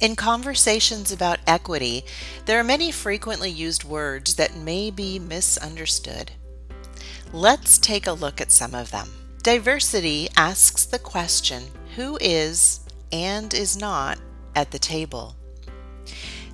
In conversations about equity, there are many frequently used words that may be misunderstood. Let's take a look at some of them. Diversity asks the question who is and is not at the table.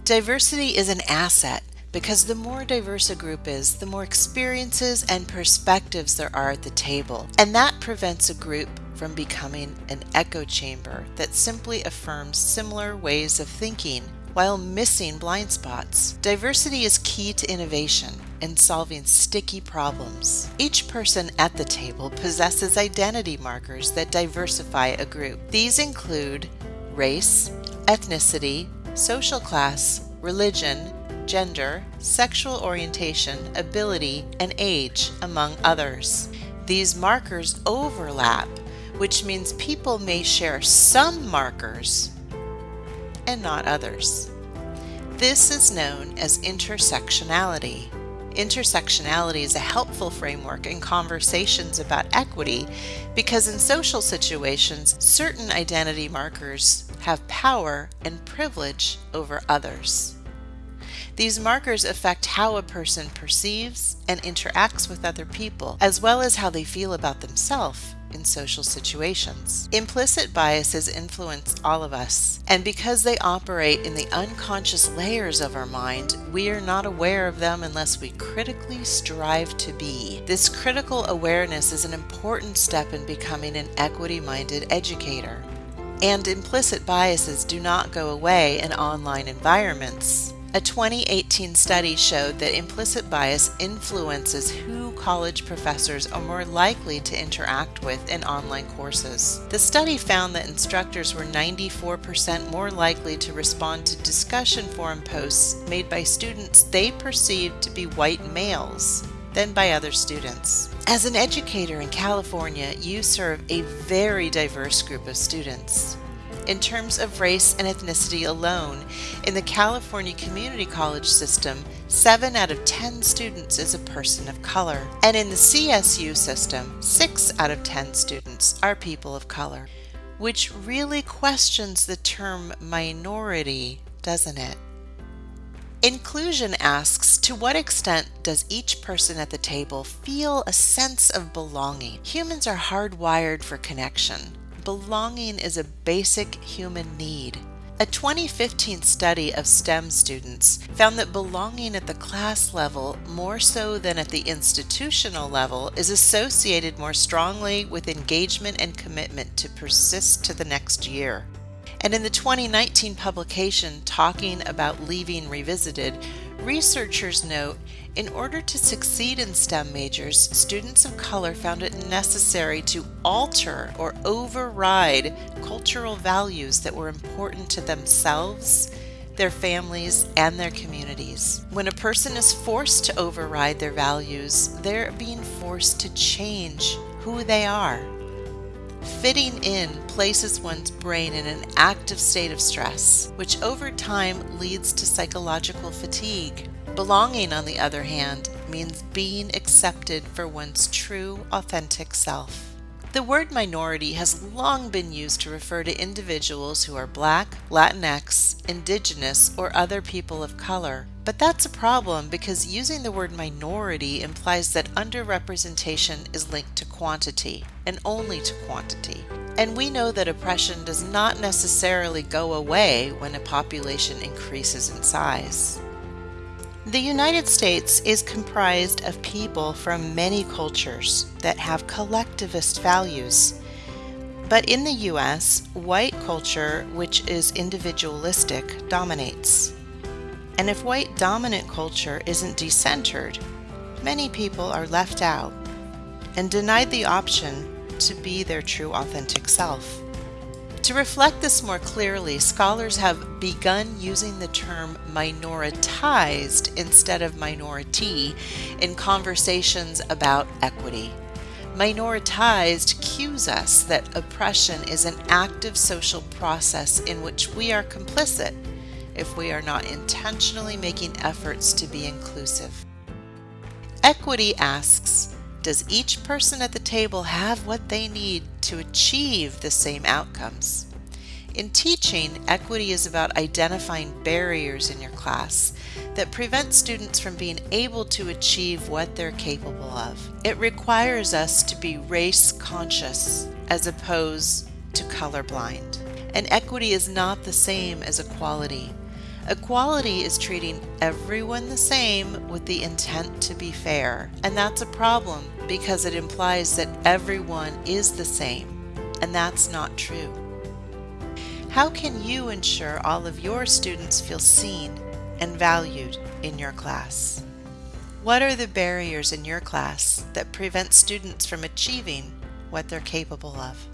Diversity is an asset because the more diverse a group is, the more experiences and perspectives there are at the table, and that prevents a group from becoming an echo chamber that simply affirms similar ways of thinking while missing blind spots. Diversity is key to innovation and solving sticky problems. Each person at the table possesses identity markers that diversify a group. These include race, ethnicity, social class, religion, gender, sexual orientation, ability, and age, among others. These markers overlap, which means people may share some markers and not others. This is known as intersectionality. Intersectionality is a helpful framework in conversations about equity because in social situations, certain identity markers have power and privilege over others. These markers affect how a person perceives and interacts with other people, as well as how they feel about themselves in social situations. Implicit biases influence all of us, and because they operate in the unconscious layers of our mind, we are not aware of them unless we critically strive to be. This critical awareness is an important step in becoming an equity minded educator. And implicit biases do not go away in online environments. A 2018 study showed that implicit bias influences who college professors are more likely to interact with in online courses. The study found that instructors were 94% more likely to respond to discussion forum posts made by students they perceived to be white males than by other students. As an educator in California, you serve a very diverse group of students in terms of race and ethnicity alone. In the California Community College system, 7 out of 10 students is a person of color. And in the CSU system, 6 out of 10 students are people of color. Which really questions the term minority, doesn't it? Inclusion asks To what extent does each person at the table feel a sense of belonging? Humans are hardwired for connection belonging is a basic human need. A 2015 study of STEM students found that belonging at the class level, more so than at the institutional level, is associated more strongly with engagement and commitment to persist to the next year. And in the 2019 publication Talking About Leaving Revisited, researchers note in order to succeed in STEM majors, students of color found it necessary to alter or override cultural values that were important to themselves, their families, and their communities. When a person is forced to override their values, they're being forced to change who they are. Fitting in places one's brain in an active state of stress, which over time leads to psychological fatigue. Belonging, on the other hand, means being accepted for one's true, authentic self. The word minority has long been used to refer to individuals who are black, Latinx, indigenous, or other people of color. But that's a problem because using the word minority implies that underrepresentation is linked to quantity, and only to quantity. And we know that oppression does not necessarily go away when a population increases in size. The United States is comprised of people from many cultures that have collectivist values. But in the US, white culture, which is individualistic, dominates. And if white dominant culture isn't decentered, many people are left out and denied the option to be their true authentic self. To reflect this more clearly, scholars have begun using the term minoritized instead of minority in conversations about equity. Minoritized cues us that oppression is an active social process in which we are complicit if we are not intentionally making efforts to be inclusive. Equity asks, does each person at the table have what they need to achieve the same outcomes? In teaching, equity is about identifying barriers in your class that prevent students from being able to achieve what they're capable of. It requires us to be race conscious as opposed to colorblind. And equity is not the same as equality. Equality is treating everyone the same with the intent to be fair. And that's a problem because it implies that everyone is the same. And that's not true. How can you ensure all of your students feel seen and valued in your class? What are the barriers in your class that prevent students from achieving what they're capable of?